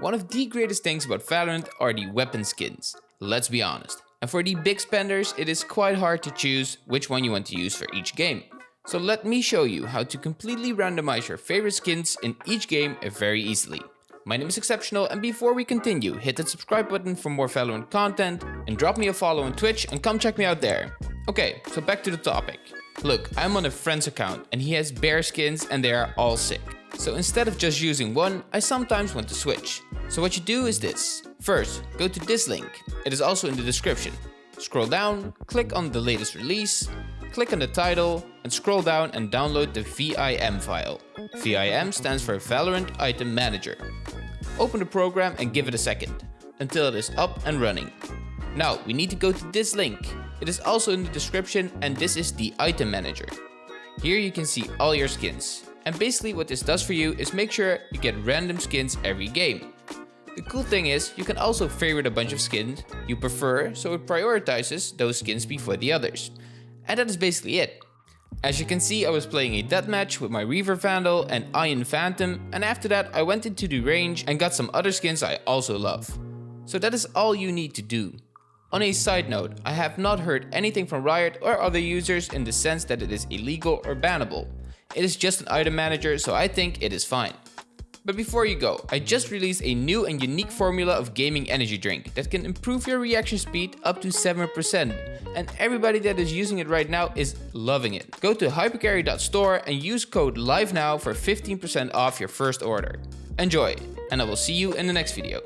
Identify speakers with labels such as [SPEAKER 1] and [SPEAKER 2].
[SPEAKER 1] One of the greatest things about Valorant are the weapon skins, let's be honest. And for the big spenders, it is quite hard to choose which one you want to use for each game. So let me show you how to completely randomize your favorite skins in each game very easily. My name is Exceptional and before we continue, hit that subscribe button for more Valorant content and drop me a follow on Twitch and come check me out there. Okay, so back to the topic. Look, I'm on a friend's account and he has bear skins and they are all sick. So instead of just using one, I sometimes want to switch. So what you do is this. First, go to this link. It is also in the description. Scroll down, click on the latest release, click on the title and scroll down and download the VIM file. VIM stands for Valorant Item Manager. Open the program and give it a second, until it is up and running. Now we need to go to this link. It is also in the description and this is the item manager. Here you can see all your skins. And basically what this does for you is make sure you get random skins every game. The cool thing is, you can also favorite a bunch of skins you prefer, so it prioritizes those skins before the others. And that is basically it. As you can see, I was playing a deathmatch with my Reaver Vandal and Ion Phantom, and after that I went into the range and got some other skins I also love. So that is all you need to do. On a side note, I have not heard anything from Riot or other users in the sense that it is illegal or bannable. It is just an item manager, so I think it is fine. But before you go, I just released a new and unique formula of gaming energy drink that can improve your reaction speed up to 7% and everybody that is using it right now is loving it. Go to hypercarry.store and use code LIVENOW for 15% off your first order. Enjoy and I will see you in the next video.